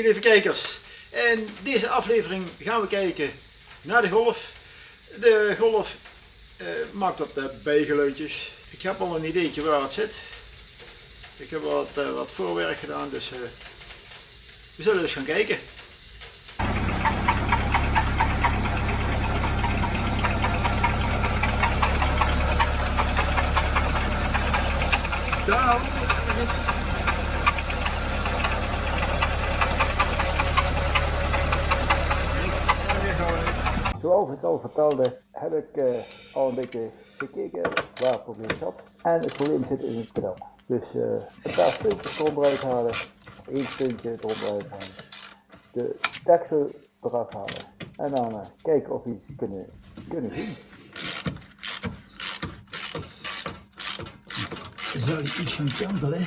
Hey lieve kijkers, in deze aflevering gaan we kijken naar de golf. De golf eh, maakt wat uh, bijgeluidjes. Ik heb al een ideetje waar het zit. Ik heb wat, uh, wat voorwerk gedaan, dus we zullen eens gaan kijken. Zoals ik al vertelde, heb ik uh, al een beetje gekeken waar het probleem zat. En het probleem zit in het pedal. Dus uh, een paar puntjes eruit halen, één puntje eruit halen, de deksel eraf halen en dan uh, kijken of we iets kunnen, kunnen zien. Zou je iets gaan kantelen?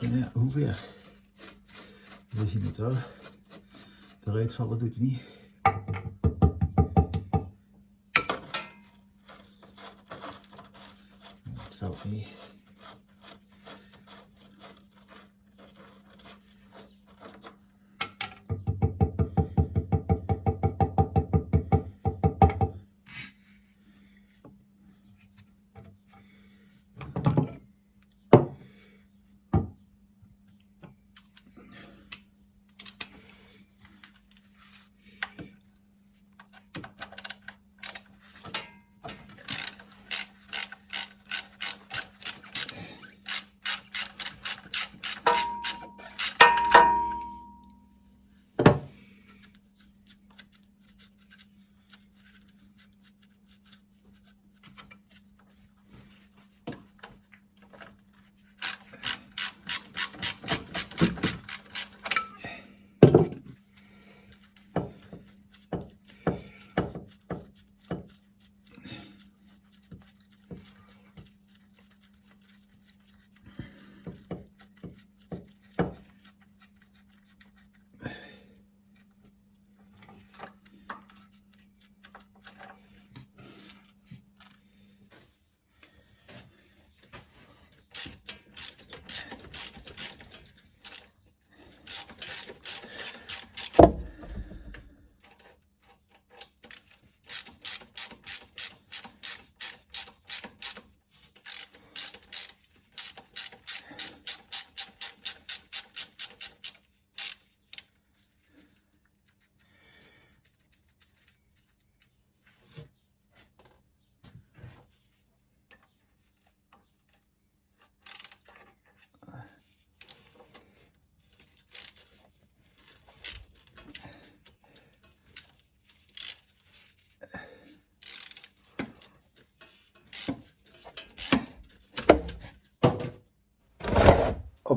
Ja, hoe ver? We zien het wel. Eruit vallen doet hij niet. Het valt niet.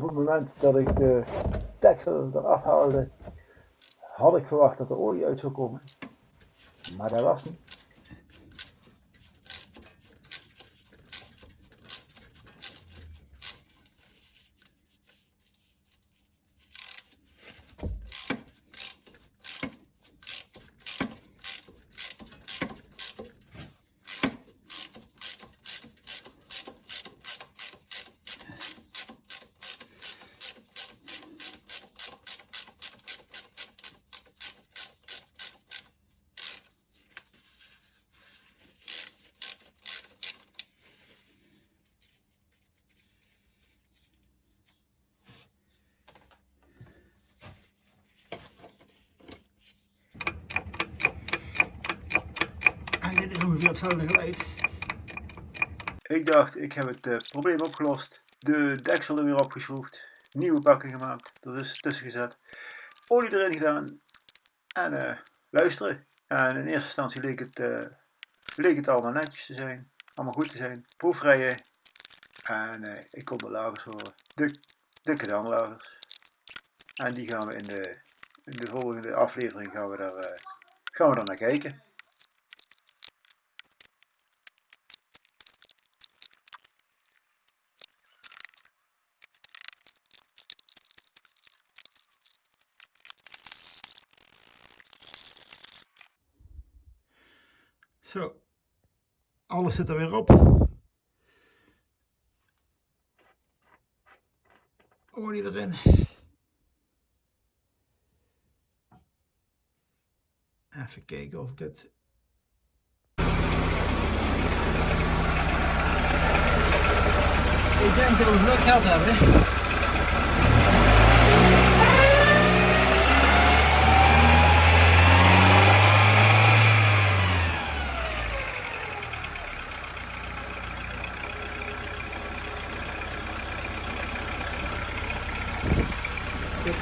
Het moment dat ik de deksel eraf haalde, had ik verwacht dat er olie uit zou komen. Maar dat was niet. Ik dacht, ik heb het uh, probleem opgelost. De deksel er weer opgeschroefd. Nieuwe bakking gemaakt. Er is tussen gezet. Olie erin gedaan. En uh, luisteren. En in eerste instantie leek het, uh, leek het allemaal netjes te zijn. Allemaal goed te zijn. Proefrijden. En ik kon de lagers horen. De, de kadanlagers. En die gaan we in de, in de volgende aflevering gaan we daar, gaan we daar naar kijken. Zo, alles zit er weer op. olie erin. Even kijken of ik het Ik denk dat we geluk gehad hebben.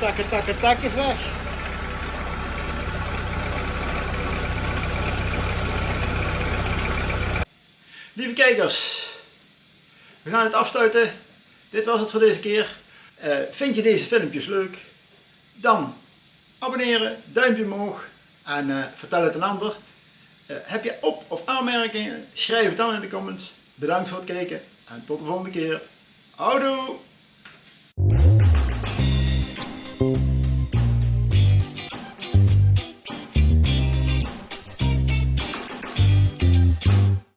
Takken, takken, tak is weg. Lieve kijkers, we gaan het afsluiten. Dit was het voor deze keer. Uh, vind je deze filmpjes leuk? Dan abonneren, duimpje omhoog en uh, vertel het een ander. Uh, heb je op- of aanmerkingen? Schrijf het dan in de comments. Bedankt voor het kijken en tot de volgende keer. Houdoe! Thank you.